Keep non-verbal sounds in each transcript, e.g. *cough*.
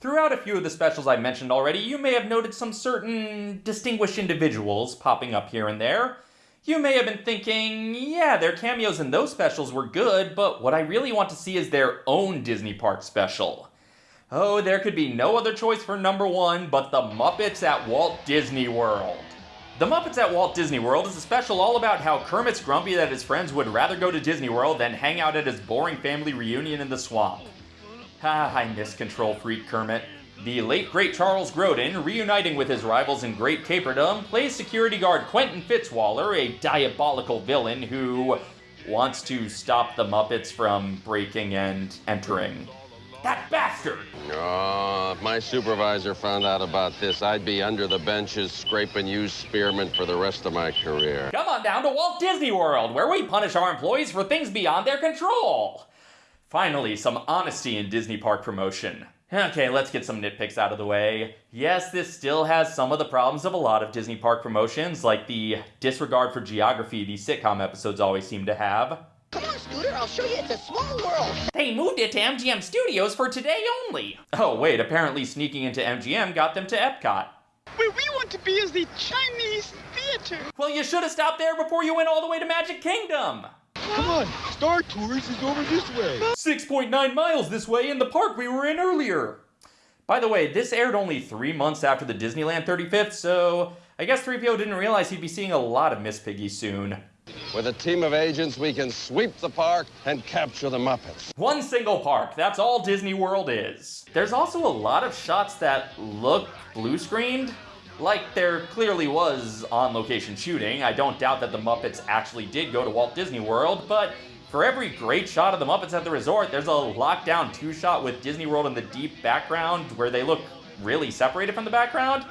Throughout a few of the specials I mentioned already, you may have noted some certain distinguished individuals popping up here and there. You may have been thinking, yeah, their cameos in those specials were good, but what I really want to see is their own Disney Park special. Oh, there could be no other choice for number one but the Muppets at Walt Disney World. The Muppets at Walt Disney World is a special all about how Kermit's grumpy that his friends would rather go to Disney World than hang out at his boring family reunion in the swamp. Ah, I miss control freak Kermit. The late great Charles Grodin, reuniting with his rivals in Great Caperdom, plays security guard Quentin Fitzwaller, a diabolical villain who wants to stop the Muppets from breaking and entering. That bastard! Oh, if my supervisor found out about this, I'd be under the benches scraping used spearmint for the rest of my career. Come on down to Walt Disney World, where we punish our employees for things beyond their control. Finally, some honesty in Disney Park promotion. Okay, let's get some nitpicks out of the way. Yes, this still has some of the problems of a lot of Disney Park promotions, like the disregard for geography these sitcom episodes always seem to have. Come on, Scooter, I'll show you it's a small world. They moved it to MGM Studios for today only. Oh, wait, apparently sneaking into MGM got them to Epcot. Where we want to be is the Chinese theater. Well, you should have stopped there before you went all the way to Magic Kingdom. Come on, Star Tours is over this way. 6.9 miles this way in the park we were in earlier. By the way, this aired only three months after the Disneyland 35th, so I guess 3PO didn't realize he'd be seeing a lot of Miss Piggy soon. With a team of agents, we can sweep the park and capture the Muppets. One single park, that's all Disney World is. There's also a lot of shots that look blue screened. Like there clearly was on location shooting. I don't doubt that the Muppets actually did go to Walt Disney World, but for every great shot of the Muppets at the resort, there's a lockdown two shot with Disney World in the deep background where they look really separated from the background.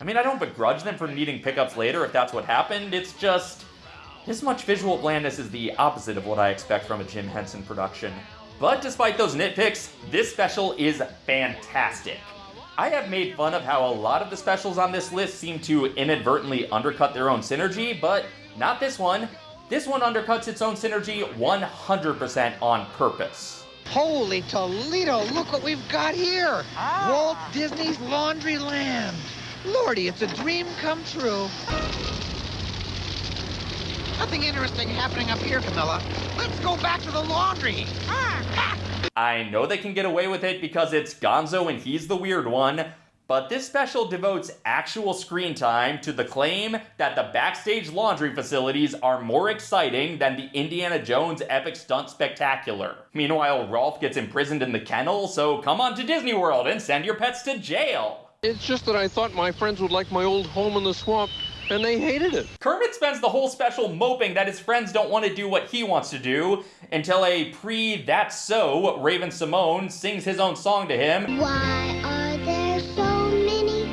I mean, I don't begrudge them for needing pickups later if that's what happened. It's just this much visual blandness is the opposite of what I expect from a Jim Henson production. But despite those nitpicks, this special is fantastic. I have made fun of how a lot of the specials on this list seem to inadvertently undercut their own synergy, but not this one. This one undercuts its own synergy 100% on purpose. Holy Toledo, look what we've got here. Walt Disney's Laundry Land! Lordy, it's a dream come true. Nothing interesting happening up here, Camilla. Let's go back to the laundry. Ah, I know they can get away with it because it's Gonzo and he's the weird one, but this special devotes actual screen time to the claim that the backstage laundry facilities are more exciting than the Indiana Jones epic stunt spectacular. Meanwhile, Rowlf gets imprisoned in the kennel, so come on to Disney World and send your pets to jail. It's just that I thought my friends would like my old home in the swamp, and they hated it. Kermit spends the whole special moping that his friends don't want to do what he wants to do until a pre That's So Raven Symoné sings his own song to him. Why are there so many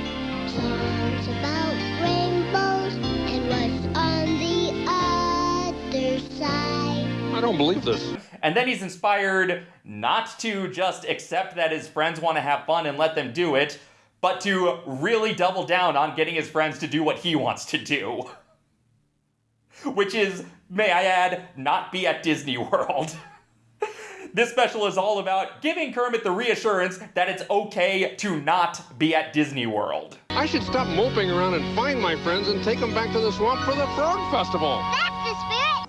songs about rainbows and what's on the other side? I don't believe this. And then he's inspired not to just accept that his friends want to have fun and let them do it, but to really double down on getting his friends to do what he wants to do. Which is, may I add, not be at Disney World. *laughs* this special is all about giving Kermit the reassurance that it's okay to not be at Disney World. I should stop moping around and find my friends and take them back to the swamp for the Frog Festival.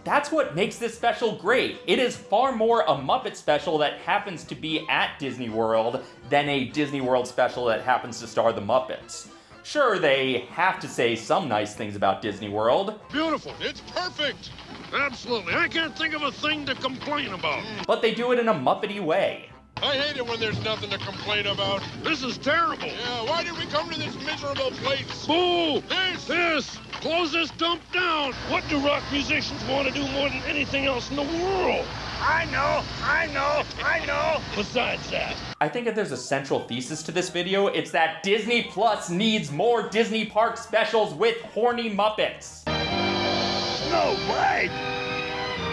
That's the spirit! That's what makes this special great. It is far more a Muppet special that happens to be at Disney World than a Disney World special that happens to star the Muppets. Sure, they have to say some nice things about Disney World, Beautiful. It's perfect. Absolutely. I can't think of a thing to complain about. but they do it in a Muppety way. I hate it when there's nothing to complain about. This is terrible. Yeah, why did we come to this miserable place? Boo! This! This! Close this dump down! What do rock musicians want to do more than anything else in the world? I know, I know, I know. Besides that, I think if there's a central thesis to this video, it's that Disney Plus needs more Disney Park specials with horny Muppets. Snow White.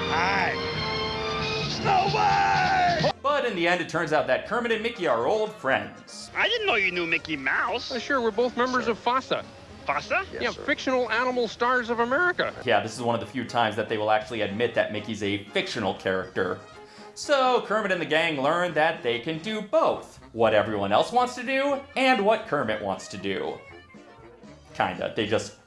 Hi. Snow White. But in the end, it turns out that Kermit and Mickey are old friends. I didn't know you knew Mickey Mouse. uh, sure, we're both members of FASA. Pasta? yeah, fictional animal stars of America. Yeah, this is one of the few times that they will actually admit that Mickey's a fictional character. So Kermit and the gang learn that they can do both what everyone else wants to do and what Kermit wants to do. Kinda. They just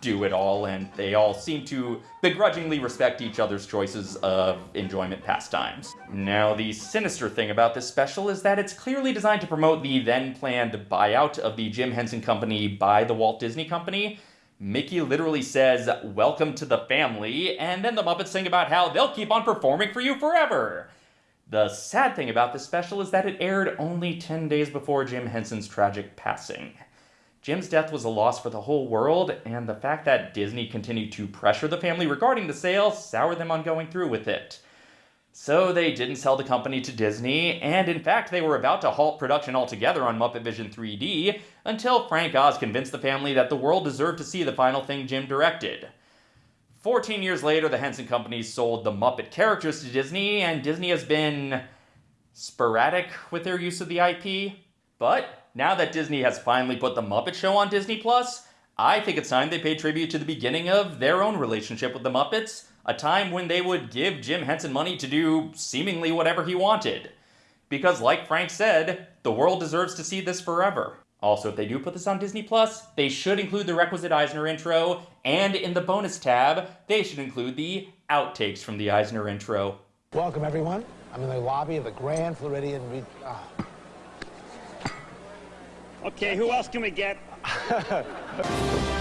do it all, and they all seem to begrudgingly respect each other's choices of enjoyment pastimes. Now, the sinister thing about this special is that it's clearly designed to promote the then planned buyout of the Jim Henson Company by the Walt Disney Company. Mickey literally says, Welcome to the family, and then the Muppets sing about how they'll keep on performing for you forever. The sad thing about this special is that it aired only 10 days before Jim Henson's tragic passing. Jim's death was a loss for the whole world, and the fact that Disney continued to pressure the family regarding the sale soured them on going through with it. So they didn't sell the company to Disney, and in fact, they were about to halt production altogether on Muppet Vision 3D until Frank Oz convinced the family that the world deserved to see the final thing Jim directed. 14 years later, the Henson Company sold the Muppet characters to Disney, and Disney has been sporadic with their use of the IP. But now that Disney has finally put the Muppet Show on Disney Plus, I think it's time they pay tribute to the beginning of their own relationship with the Muppets, a time when they would give Jim Henson money to do seemingly whatever he wanted. Because, like Frank said, the world deserves to see this forever. Also, if they do put this on Disney Plus, they should include the requisite Eisner intro, and in the bonus tab, they should include the outtakes from the Eisner intro. Welcome, everyone. I'm in the lobby of the Grand Floridian. Re- oh. Okay, who else can we get? *laughs*